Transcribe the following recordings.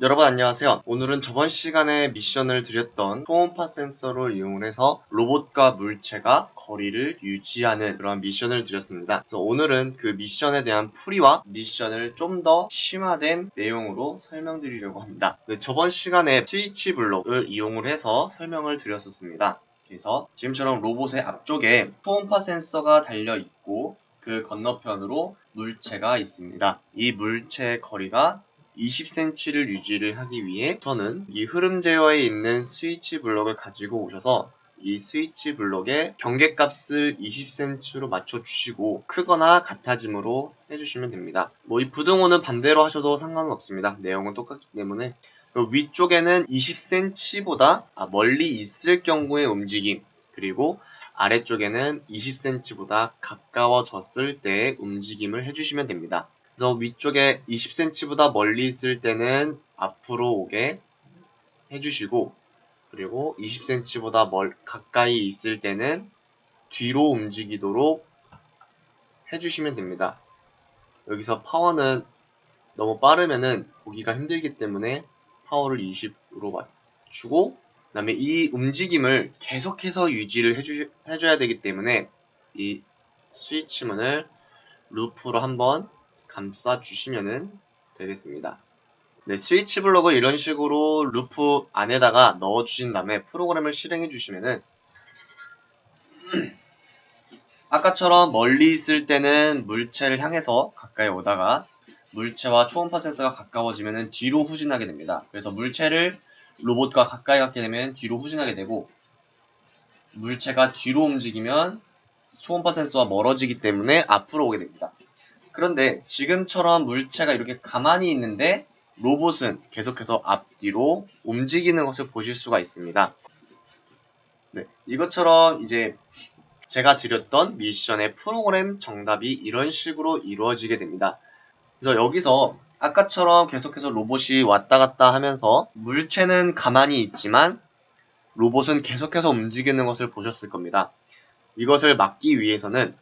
여러분 안녕하세요. 오늘은 저번 시간에 미션을 드렸던 초음파 센서를 이용해서 로봇과 물체가 거리를 유지하는 그런 미션을 드렸습니다. 그래서 오늘은 그 미션에 대한 풀이와 미션을 좀 더 심화된 내용으로 설명드리려고 합니다. 네, 저번 시간에 스위치 블록을 이용을 해서 설명을 드렸었습니다. 그래서 지금처럼 로봇의 앞쪽에 초음파 센서가 달려 있고 그 건너편으로 물체가 있습니다. 이 물체의 거리가 20cm를 유지를 하기 위해 저는 이 흐름 제어에 있는 스위치 블록을 가지고 오셔서 이 스위치 블록의 경계값을 20cm로 맞춰주시고 크거나 같아짐으로 해주시면 됩니다. 뭐 이 부등호는 반대로 하셔도 상관은 없습니다. 내용은 똑같기 때문에 위쪽에는 20cm보다 멀리 있을 경우의 움직임 그리고 아래쪽에는 20cm보다 가까워졌을 때의 움직임을 해주시면 됩니다. 그래서 위쪽에 20cm보다 멀리 있을 때는 앞으로 오게 해주시고 그리고 20cm보다 멀, 가까이 있을 때는 뒤로 움직이도록 해주시면 됩니다. 여기서 파워는 너무 빠르면은 보기가 힘들기 때문에 파워를 20으로 맞추고 그 다음에 이 움직임을 계속해서 유지를 해주, 해줘야 되기 때문에 이 스위치문을 루프로 한번 감싸주시면 되겠습니다. 네, 스위치 블록을 이런 식으로 루프 안에다가 넣어주신 다음에 프로그램을 실행해 주시면은 아까처럼 멀리 있을 때는 물체를 향해서 가까이 오다가 물체와 초음파 센서가 가까워지면 뒤로 후진하게 됩니다. 그래서 물체를 로봇과 가까이 갖게 되면 뒤로 후진하게 되고 물체가 뒤로 움직이면 초음파 센서와 멀어지기 때문에 앞으로 오게 됩니다. 그런데 지금처럼 물체가 이렇게 가만히 있는데 로봇은 계속해서 앞뒤로 움직이는 것을 보실 수가 있습니다. 네, 이것처럼 이제 제가 드렸던 미션의 프로그램 정답이 이런 식으로 이루어지게 됩니다. 그래서 여기서 아까처럼 계속해서 로봇이 왔다 갔다 하면서 물체는 가만히 있지만 로봇은 계속해서 움직이는 것을 보셨을 겁니다. 이것을 막기 위해서는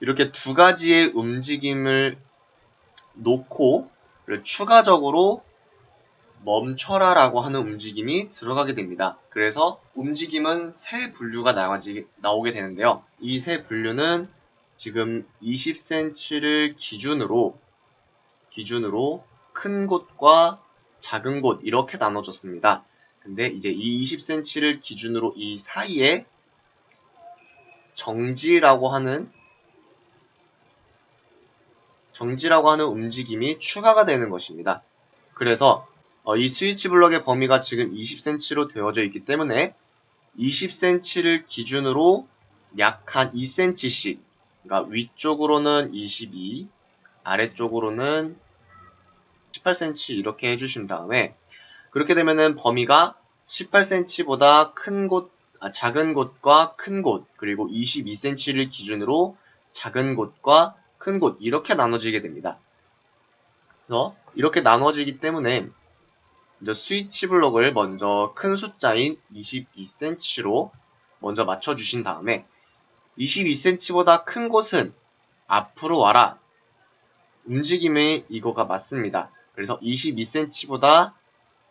이렇게 두 가지의 움직임을 놓고 추가적으로 멈춰라 라고 하는 움직임이 들어가게 됩니다. 그래서 움직임은 세 분류가 나오게 되는데요. 이 세 분류는 지금 20cm를 기준으로 기준으로 큰 곳과 작은 곳 이렇게 나눠졌습니다. 근데 이제 이 20cm를 기준으로 이 사이에 정지라고 하는 정지라고 하는 움직임이 추가가 되는 것입니다. 그래서 어, 이 스위치 블럭의 범위가 지금 20cm로 되어져 있기 때문에 20cm를 기준으로 약 한 2cm씩 그러니까 위쪽으로는 22 아래쪽으로는 18cm 이렇게 해주신 다음에 그렇게 되면은 범위가 18cm보다 큰 곳, 아, 작은 곳과 큰 곳, 그리고 22cm를 기준으로 작은 곳과 큰 곳, 이렇게 나눠지게 됩니다. 그래서 이렇게 나눠지기 때문에 스위치 블록을 먼저 큰 숫자인 22cm로 먼저 맞춰주신 다음에 22cm보다 큰 곳은 앞으로 와라. 움직임의 이거가 맞습니다. 그래서 22cm보다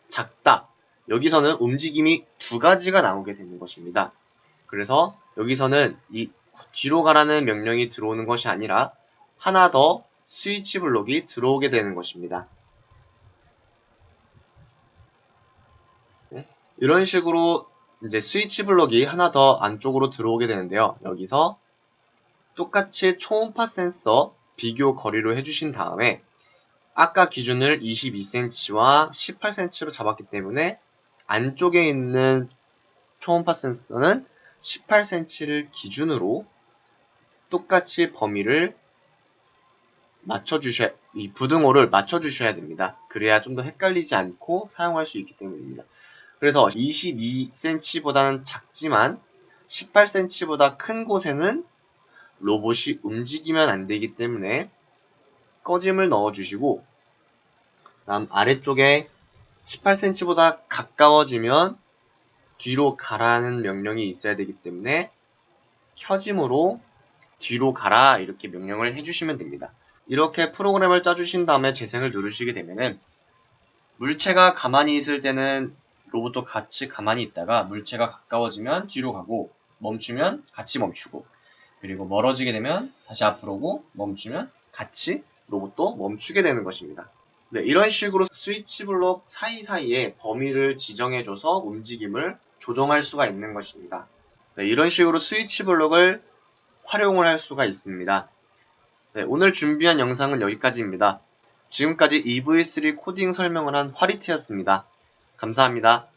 작다. 여기서는 움직임이 두 가지가 나오게 되는 것입니다. 그래서 여기서는 이 뒤로 가라는 명령이 들어오는 것이 아니라 하나 더 스위치 블록이 들어오게 되는 것입니다. 네. 이런 식으로 이제 스위치 블록이 하나 더 안쪽으로 들어오게 되는데요. 여기서 똑같이 초음파 센서 비교 거리로 해주신 다음에 아까 기준을 22cm와 18cm로 잡았기 때문에 안쪽에 있는 초음파 센서는 18cm를 기준으로 똑같이 범위를 맞춰주셔야, 이 부등호를 맞춰주셔야 됩니다. 그래야 좀 더 헷갈리지 않고 사용할 수 있기 때문입니다. 그래서 22cm보다는 작지만 18cm보다 큰 곳에는 로봇이 움직이면 안 되기 때문에 꺼짐을 넣어주시고 다음 아래쪽에 18cm보다 가까워지면 뒤로 가라는 명령이 있어야 되기 때문에 켜짐으로 뒤로 가라 이렇게 명령을 해주시면 됩니다. 이렇게 프로그램을 짜주신 다음에 재생을 누르시게 되면은 물체가 가만히 있을 때는 로봇도 같이 가만히 있다가 물체가 가까워지면 뒤로 가고 멈추면 같이 멈추고 그리고 멀어지게 되면 다시 앞으로 오고 멈추면 같이 로봇도 멈추게 되는 것입니다. 네, 이런 식으로 스위치 블록 사이사이에 범위를 지정해줘서 움직임을 조정할 수가 있는 것입니다. 네, 이런 식으로 스위치 블록을 활용을 할 수가 있습니다. 네, 오늘 준비한 영상은 여기까지입니다. 지금까지 EV3 코딩 설명을 한 화리트였습니다. 감사합니다.